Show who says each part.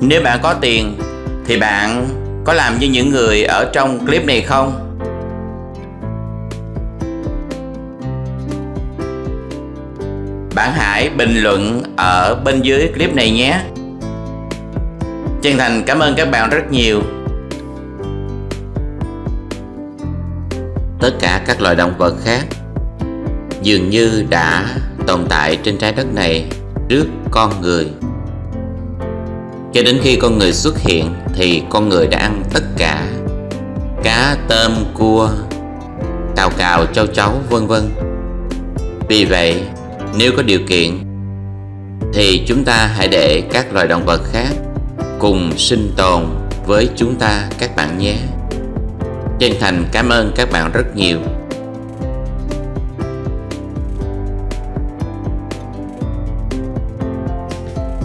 Speaker 1: Nếu bạn có tiền, thì bạn có làm như những người ở trong clip này không? Bạn hãy bình luận ở bên dưới clip này nhé. Chân thành cảm ơn các bạn rất nhiều. Tất cả các loài động vật khác dường như đã tồn tại trên trái đất này trước con người. Cho đến khi con người xuất hiện thì con người đã ăn tất cả cá, tôm, cua, cào cào, châu chấu vân vân. Vì vậy, nếu có điều kiện thì chúng ta hãy để các loài động vật khác cùng sinh tồn với chúng ta các bạn nhé. Chân thành cảm ơn các bạn rất nhiều.